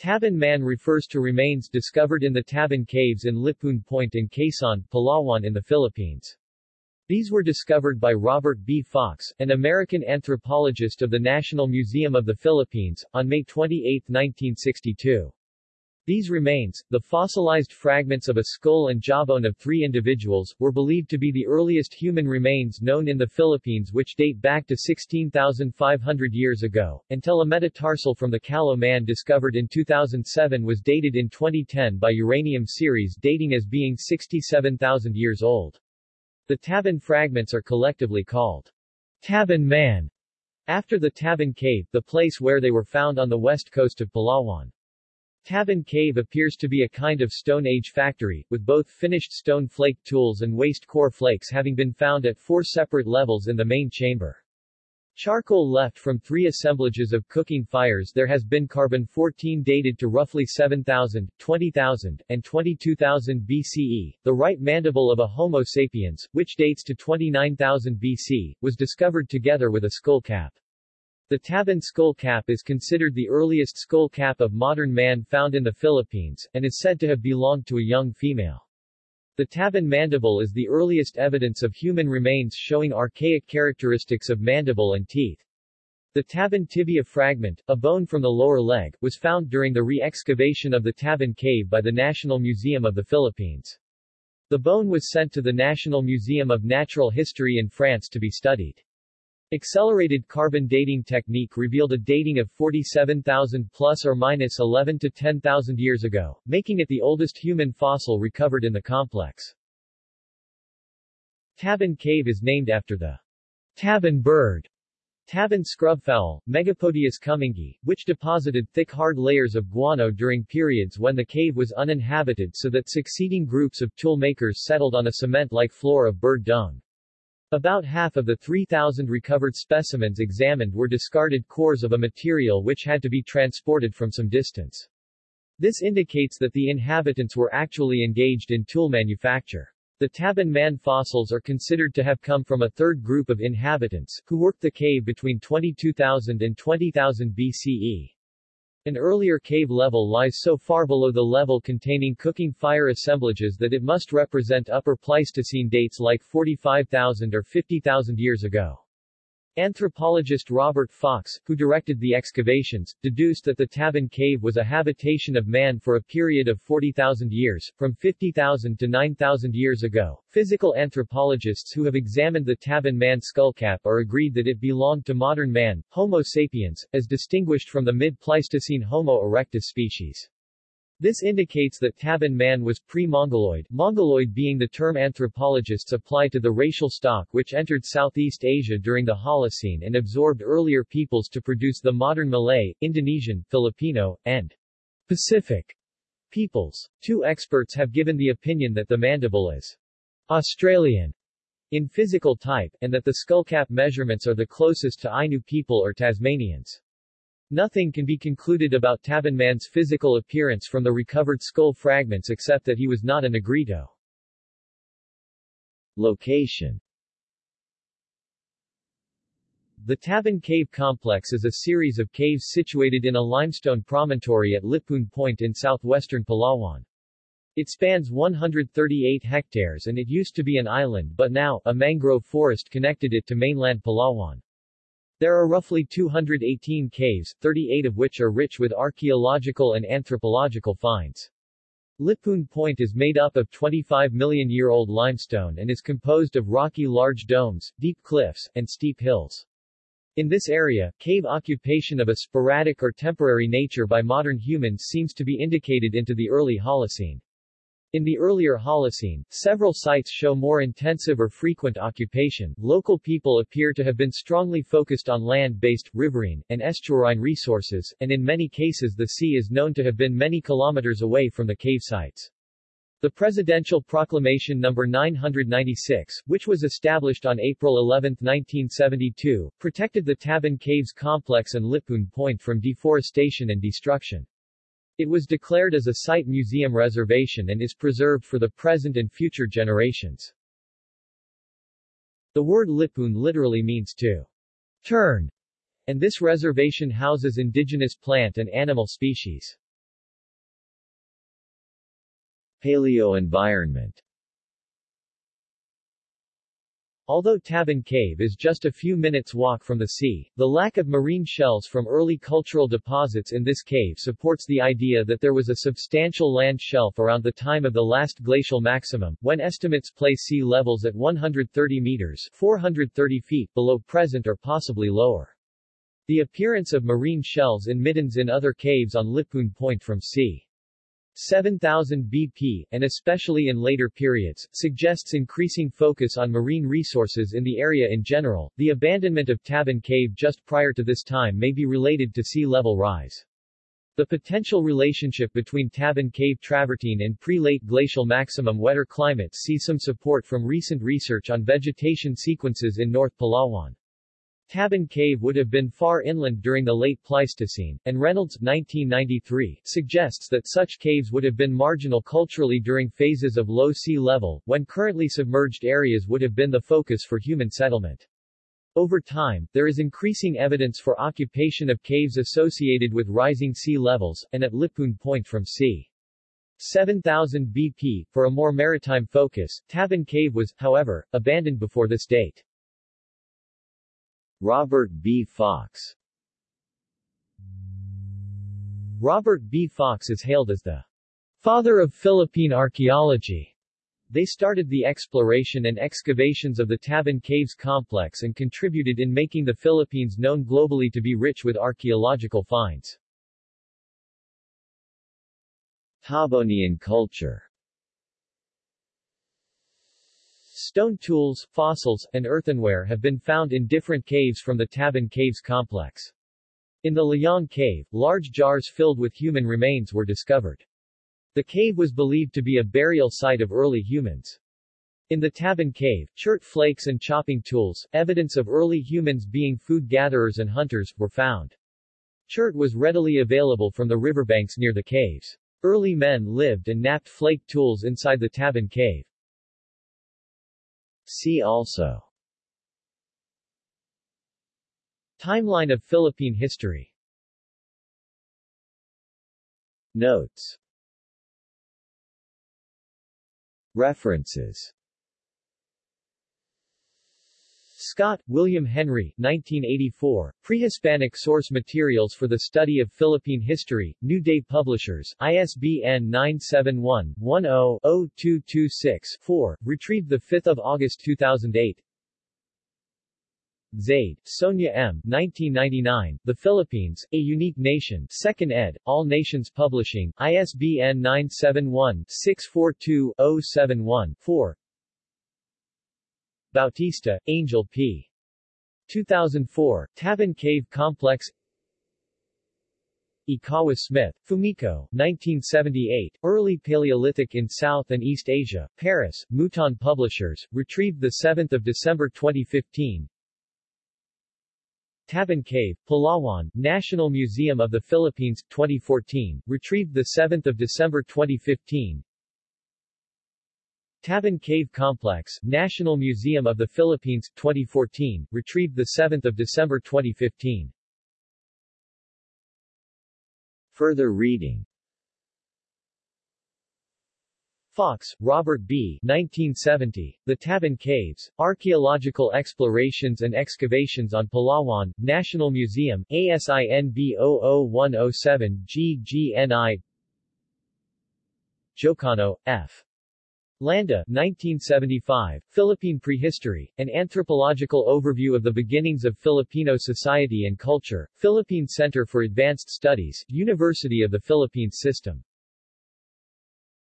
Tabon Man refers to remains discovered in the Tabon Caves in Lipuun Point in Quezon, Palawan in the Philippines. These were discovered by Robert B. Fox, an American anthropologist of the National Museum of the Philippines, on May 28, 1962. These remains, the fossilized fragments of a skull and jawbone of three individuals, were believed to be the earliest human remains known in the Philippines which date back to 16,500 years ago, until a metatarsal from the Callao man discovered in 2007 was dated in 2010 by uranium series dating as being 67,000 years old. The Tabon fragments are collectively called Tabon Man, after the Tabon Cave, the place where they were found on the west coast of Palawan. Tabon Cave appears to be a kind of Stone Age factory, with both finished stone flake tools and waste core flakes having been found at four separate levels in the main chamber. Charcoal left from three assemblages of cooking fires there has been carbon-14 dated to roughly 7,000, 20,000, and 22,000 BCE. The right mandible of a Homo sapiens, which dates to 29,000 BC, was discovered together with a skull cap. The Tabon skull cap is considered the earliest skull cap of modern man found in the Philippines, and is said to have belonged to a young female. The Tabon mandible is the earliest evidence of human remains showing archaic characteristics of mandible and teeth. The Tabon tibia fragment, a bone from the lower leg, was found during the re-excavation of the Tabon cave by the National Museum of the Philippines. The bone was sent to the National Museum of Natural History in France to be studied. Accelerated carbon dating technique revealed a dating of 47,000 plus or minus 11 to 10,000 years ago, making it the oldest human fossil recovered in the complex. Tabon Cave is named after the Tabon bird, Tabon scrubfowl, Megapodius cumingii, which deposited thick hard layers of guano during periods when the cave was uninhabited so that succeeding groups of tool makers settled on a cement-like floor of bird dung. About half of the 3,000 recovered specimens examined were discarded cores of a material which had to be transported from some distance. This indicates that the inhabitants were actually engaged in tool manufacture. The Tabon man fossils are considered to have come from a third group of inhabitants, who worked the cave between 22,000 and 20,000 BCE. An earlier cave level lies so far below the level containing cooking fire assemblages that it must represent Upper Pleistocene dates like 45,000 or 50,000 years ago. Anthropologist Robert Fox, who directed the excavations, deduced that the Tabon Cave was a habitation of man for a period of 40,000 years, from 50,000 to 9,000 years ago. Physical anthropologists who have examined the Tabon man skullcap are agreed that it belonged to modern man, Homo sapiens, as distinguished from the mid-Pleistocene Homo erectus species. This indicates that Tabon man was pre-Mongoloid, Mongoloid being the term anthropologists apply to the racial stock which entered Southeast Asia during the Holocene and absorbed earlier peoples to produce the modern Malay, Indonesian, Filipino, and Pacific peoples. Two experts have given the opinion that the mandible is Australian in physical type, and that the skullcap measurements are the closest to Ainu people or Tasmanians. Nothing can be concluded about Tabonman's physical appearance from the recovered skull fragments except that he was not a Negrito. Location The Tabon Cave Complex is a series of caves situated in a limestone promontory at Lipuun Point in southwestern Palawan. It spans 138 hectares and it used to be an island but now, a mangrove forest connected it to mainland Palawan. There are roughly 218 caves, 38 of which are rich with archaeological and anthropological finds. Lipuun Point is made up of 25 million-year-old limestone and is composed of rocky large domes, deep cliffs, and steep hills. In this area, cave occupation of a sporadic or temporary nature by modern humans seems to be indicated into the early Holocene. In the earlier Holocene, several sites show more intensive or frequent occupation. Local people appear to have been strongly focused on land-based, riverine, and estuarine resources, and in many cases the sea is known to have been many kilometers away from the cave sites. The Presidential Proclamation No. 996, which was established on April 11, 1972, protected the Tabon Caves complex and Lipuun Point from deforestation and destruction. It was declared as a site museum reservation and is preserved for the present and future generations. The word Lipuun literally means to turn, and this reservation houses indigenous plant and animal species. Paleo-environment Although Tabon Cave is just a few minutes walk from the sea, the lack of marine shells from early cultural deposits in this cave supports the idea that there was a substantial land shelf around the time of the last glacial maximum, when estimates place sea levels at 130 meters 430 feet below present or possibly lower. The appearance of marine shells in middens in other caves on Lipuun Point from c. 7000 BP, and especially in later periods, suggests increasing focus on marine resources in the area in general. The abandonment of Tabon Cave just prior to this time may be related to sea level rise. The potential relationship between Tabon Cave travertine and pre-late glacial maximum wetter climates see some support from recent research on vegetation sequences in North Palawan. Tabon Cave would have been far inland during the late Pleistocene, and Reynolds 1993 suggests that such caves would have been marginal culturally during phases of low sea level, when currently submerged areas would have been the focus for human settlement. Over time, there is increasing evidence for occupation of caves associated with rising sea levels, and at Lipuun Point from c. 7000 BP, for a more maritime focus, Tabon Cave was, however, abandoned before this date. Robert B. Fox Robert B. Fox is hailed as the father of Philippine archaeology. They started the exploration and excavations of the Tabon Caves complex and contributed in making the Philippines known globally to be rich with archaeological finds. Tabonian culture Stone tools, fossils, and earthenware have been found in different caves from the Tabon Caves complex. In the Layong Cave, large jars filled with human remains were discovered. The cave was believed to be a burial site of early humans. In the Tabon Cave, chert flakes and chopping tools, evidence of early humans being food gatherers and hunters, were found. Chert was readily available from the riverbanks near the caves. Early men lived and knapped flake tools inside the Tabon Cave. See also. Timeline of Philippine history. Notes. References Scott, William Henry 1984, Prehispanic Source Materials for the Study of Philippine History, New Day Publishers, ISBN 971-10-0226-4, retrieved 5 August 2008 Zaide, Sonia M. 1999, The Philippines, A Unique Nation 2nd ed., All Nations Publishing, ISBN 971-642-071-4 Bautista, Angel P. 2004, Tabon Cave Complex. Ikawa Smith, Fumiko, 1978, Early Paleolithic in South and East Asia, Paris, Mouton Publishers, retrieved 7 December 2015 Tabon Cave, Palawan, National Museum of the Philippines, 2014, retrieved 7 December 2015 Tabon Cave Complex, National Museum of the Philippines, 2014, retrieved 7 December 2015. Further reading Fox, Robert B. 1970, The Tabon Caves, Archaeological Explorations and Excavations on Palawan, National Museum, ASIN B00107 GGNI Jocano, F. Landa 1975, Philippine Prehistory, An Anthropological Overview of the Beginnings of Filipino Society and Culture, Philippine Center for Advanced Studies, University of the Philippines System.